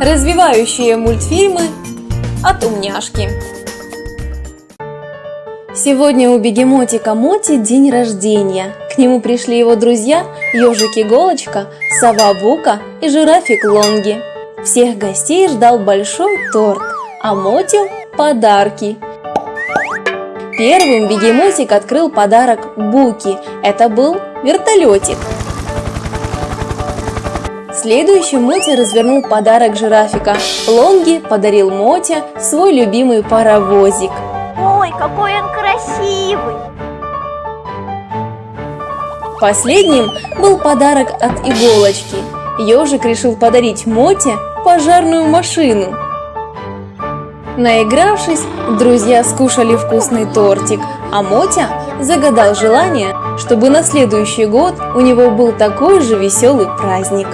Развивающие мультфильмы от умняшки. Сегодня у бегемотика Моти день рождения. К нему пришли его друзья ежик Иголочка, сова Бука и жирафик Лонги. Всех гостей ждал большой торт, а Мотю – подарки. Первым бегемотик открыл подарок Буки. Это был вертолетик. Следующим Моти развернул подарок жирафика. Лонги подарил Моте свой любимый паровозик. Ой, какой он красивый! Последним был подарок от иголочки. Ежик решил подарить Моте пожарную машину. Наигравшись, друзья скушали вкусный тортик, а Мотя загадал желание, чтобы на следующий год у него был такой же веселый праздник.